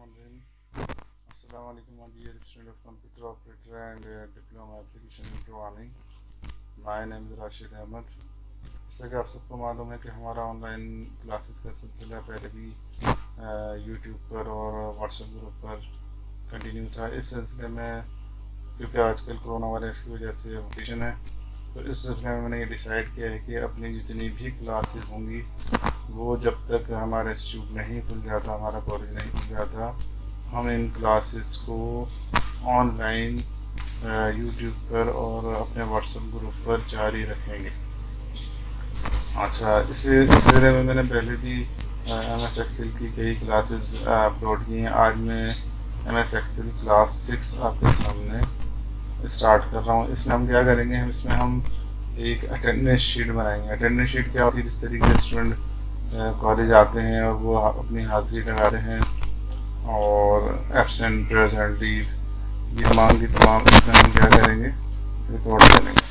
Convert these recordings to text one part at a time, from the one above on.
Assalamualaikum my dear student of computer operator and uh, diploma application in programming my name is Rashid Ahmed. जैसा कि आप सबको मालूम है कि हमारा ऑनलाइन क्लासेस का सिलसिला पहले भी यूट्यूब पर और व्हाट्सएप ग्रुप पर कंटिन्यू था। इस सिलसिले में क्योंकि आजकल कोरोना वायरस की वजह से वेकेशन है तो इस सिलसिले में मैंने ये डिसाइड किया है कि अपनी जितनी भी क्लासेस होंगी वो जब तक हमारा इंस्टीट्यूट नहीं खुल जाता, हमारा कॉलेज नहीं खुल जाता, हम इन क्लासेस को ऑनलाइन यूट्यूब पर और अपने व्हाट्सएप ग्रुप पर जारी रखेंगे। अच्छा इसे, इस तरह में मैंने पहले भी एम एस एक्सेल की कई क्लासेस अपलोड की हैं। आज मैं M S Excel class six आपके सामने स्टार्ट कर रहा हूँ। इसमें हम क्या करेंगे? हम, इसमें हम एक अटेंडेंस शीट बनाएँगे। अटेंडेंस शीट क्या होती है? जिस तरीके से स्टूडेंट कॉलेज आते हैं और वो अपनी हाजिरी लगाते हैं और एबसेंट प्रेजेंट लीव ये तमाम की तमाम इसमें हम क्या करेंगे? रिकॉर्ड करेंगे।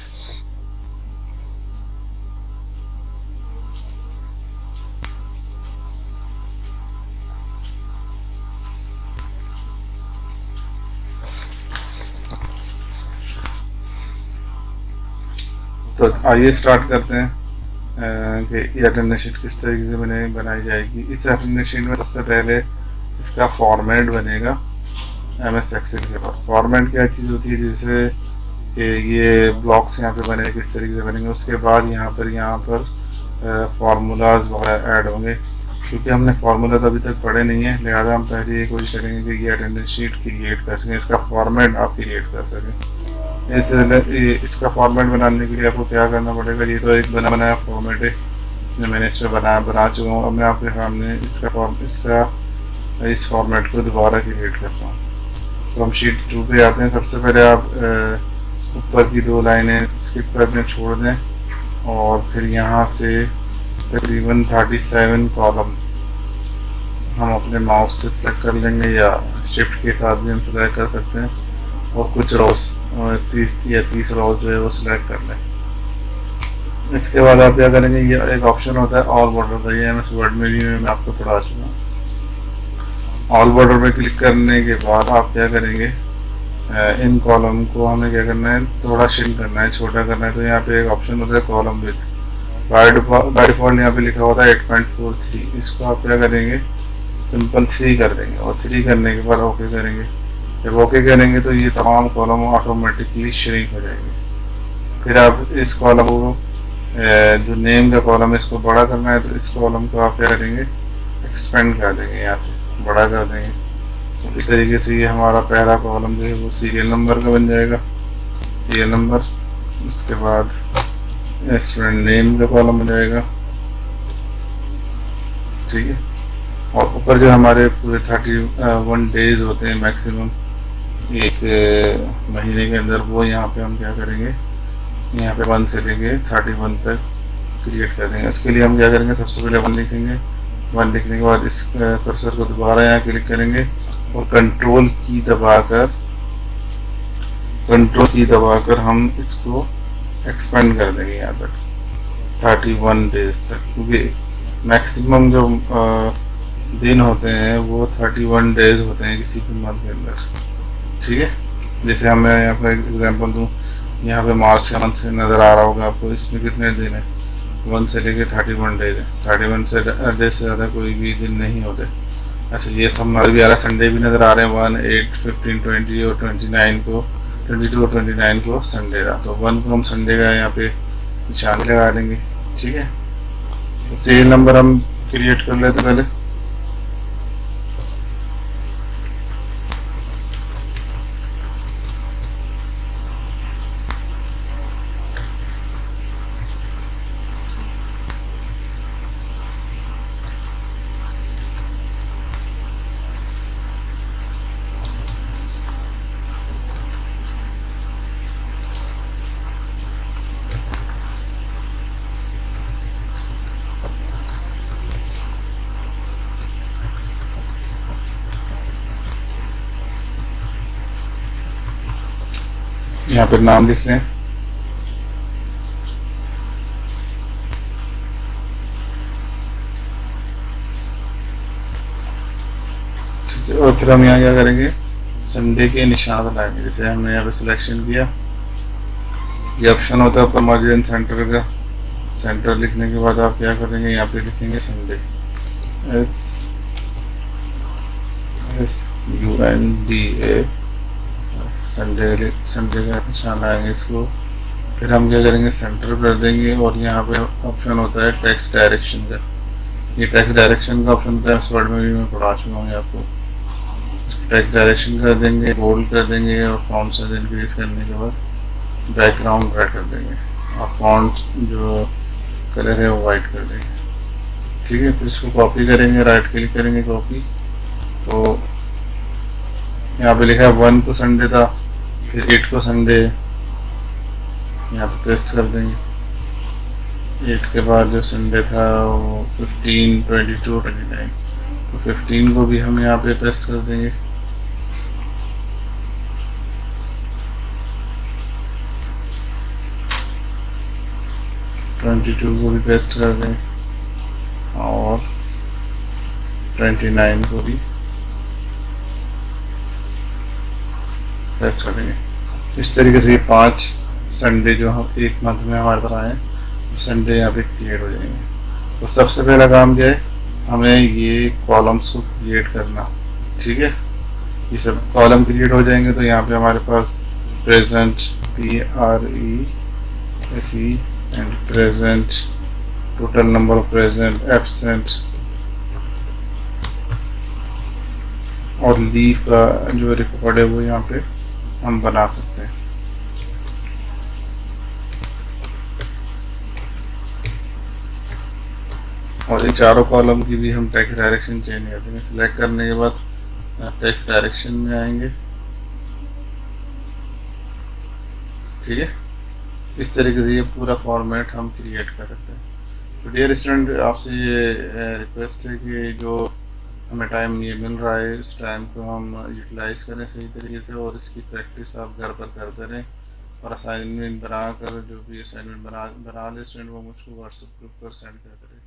तो आइए स्टार्ट करते हैं। कि अटेंडेंस शीट किस तरीके से बने, बनाई जाएगी। इस अटेंडेंस शीट में सबसे पहले इसका फॉर्मेट बनेगा, एम एस एक्सेल के बाद फॉर्मेट क्या चीज़ होती है, जैसे कि ये ब्लॉक्स यहाँ पे बने, किस तरीके से बनेंगे। उसके बाद यहाँ पर यहाँ पर फार्मूलाज वगैरह ऐड होंगे। क्योंकि हमने फार्मूला तो अभी तक पढ़े नहीं है, लिहाजा हम पहले ये कोशिश करेंगे कि ये अटेंडेंस शीट क्रिएट कर सकें, इसका फॉर्मेट आप क्रिएट कर सकें। इस इसका फॉर्मेट बनाने के लिए आपको क्या करना पड़ेगा? ये तो एक बना, बनाया फॉर्मेट है, जो मैंने इस पर बनाया बना चुका हूँ। अब मैं आपके सामने इसका फॉर्म इसका, इस फॉर्मेट को दोबारा क्रिएट करता हूँ। तो हम शीट टू पे आते हैं। सबसे पहले आप ऊपर की दो लाइनें स्किप कर दें छोड़ दें और फिर यहाँ से तकरीबन थर्टी सेवन कॉलम हम अपने माउस से सेलेक्ट कर लेंगे या शिफ्ट के साथ भी हम सिलेक्ट कर सकते हैं। और कुछ रोज तीस या तीस रोज जो है वो सिलेक्ट कर लें। इसके बाद आप क्या करेंगे, ये एक ऑप्शन होता है ऑल बॉर्डर का ये एम एस वर्ड में भी मैं आपको पढ़ा चुका ऑल बॉर्डर पे क्लिक करने के बाद आप क्या करेंगे इन कॉलम को हमें क्या करना है, थोड़ा शिंक करना है, छोटा करना है। तो यहाँ पे एक ऑप्शन होता है कॉलम विथ बाय डिफ़ॉल्ट यहाँ पे लिखा होता है एट पॉइंट फोर थ्री इसको आप क्या करेंगे सिंपल थ्री कर देंगे। और थ्री करने के बाद ओके करेंगे जब ओके करेंगे तो ये तमाम कॉलम ऑटोमेटिकली श्रिंक हो जाएँगे। फिर आप इस कॉलम को जो नेम का कॉलम है, इसको बड़ा करना है तो इस कॉलम को आप क्या करेंगे? एक्सपेंड कर देंगे यहाँ से, बड़ा कर देंगे। तो इस तरीके से ये हमारा पहला कॉलम जो है वो सीरियल नंबर का बन जाएगा। सीरियल नंबर उसके बाद स्टूडेंट नेम का कॉलम बन जाएगा। ठीक है? और ऊपर जो हमारे पूरे थर्टी वन डेज़ होते हैं मैक्सिमम एक महीने के अंदर वो यहाँ पे हम क्या करेंगे, यहाँ पे वन से लेके थर्टी वन तक क्रिएट कर देंगे। उसके लिए हम क्या करेंगे, सबसे पहले वन लिखेंगे। वन लिखने के बाद इस कर्सर को दोबारा यहाँ क्लिक करेंगे और कंट्रोल की दबाकर कंट्रोल की दबाकर हम इसको एक्सपेंड कर देंगे यहाँ तक थर्टी वन डेज़ तक। क्योंकि मैक्सिमम जो दिन होते हैं, वो थर्टी वन डेज़ होते हैं किसी भी मंथ के अंदर। ठीक है? जैसे हम, मैं यहाँ पर एग्जांपल दूँ। यहाँ पे मार्च का मंथ नज़र आ रहा होगा आपको। इसमें कितने दिन है? वन से लेके थर्टी वन डेज़ है। थर्टी वन से डेज़ से ज़्यादा कोई भी दिन नहीं होते। अच्छा ये सब हमारे भी आ रहा है। संडे भी नज़र आ रहे हैं। वन एट फिफ्टीन ट्वेंटी और ट्वेंटी नाइन को ट्वेंटी टू और ट्वेंटी नाइन को संडे का। तो वन को हम संडे का यहाँ पे निशान लगा देंगे। ठीक है? सीरियल नंबर हम क्रिएट कर लेते पहले। यहाँ पर नाम लिख लें और फिर हम यहाँ क्या करेंगे? संडे के निशान बनाएँगे। जैसे हमने यहाँ पे सिलेक्शन किया, ये ऑप्शन होता है ऊपर मार्जिन सेंटर का। सेंटर लिखने के बाद आप क्या करेंगे? यहाँ पे लिखेंगे Sunday S S U N D A Sunday का निशान आएँगे इसको। फिर हम क्या करेंगे सेंटर कर देंगे और यहाँ पे ऑप्शन होता है टैक्स डायरेक्शन का। ये टैक्स डायरेक्शन का ऑप्शन इस वर्ड में भी मैं पढ़ा चुका हूँ आपको। टैक्स डायरेक्शन कर देंगे बोल्ड कर देंगे और फॉन्ट साइज़ इंक्रीज करने के बाद बैकग्राउंड रेड कर देंगे। और फॉन्ट जो कलर है वो वाइट कर देंगे। ठीक है, फिर इसको कॉपी करेंगे राइट क्लिक करेंगे कॉपी तो यहाँ पे लिखा है, वन को संडे था, फिर एट को संडे। यहाँ पे पेस्ट कर देंगे। एट के बाद जो संडे था, वो fifteen twenty two twenty nine तो फिफ्टीन को भी हम यहाँ पे पेस्ट कर देंगे। ट्वेंटी टू को भी पेस्ट कर दें और ट्वेंटी नाइन को भी। पेस्ट कर देंगे इस तरीके से ये पाँच संडे जो हम एक मंथ में हमारे पास आए संडे यहाँ पे क्रिएट हो जाएँगे। तो सबसे पहला काम क्या है? हमें ये कॉलम्स को क्रिएट करना, ठीक है? ये सब कॉलम क्रिएट हो जाएँगे तो यहाँ पे हमारे पास present P R E S E and present total number of present absent और लीव का जो रिकॉर्ड है वो यहाँ पे हम बना सकते हैं। और इन चारों कॉलम की भी हम टेक्स्ट डायरेक्शन चेंज कर देंगे। सिलेक्ट करने के बाद टेक्स्ट डायरेक्शन में आएँगे। ठीक है? इस तरीके से ये पूरा फॉर्मेट हम क्रिएट कर सकते हैं। तो डियर स्टूडेंट आपसे ये रिक्वेस्ट है कि जो हमें टाइम ये मिल रहा है, इस टाइम को हम यूटिलाइज करें सही तरीके से और इसकी प्रैक्टिस आप घर पर करते रहें। और असाइनमेंट बना कर जो भी असाइनमेंट बना बना लें स्टूडेंट वो मुझको व्हाट्सएप ग्रुप पर सेंड कर करें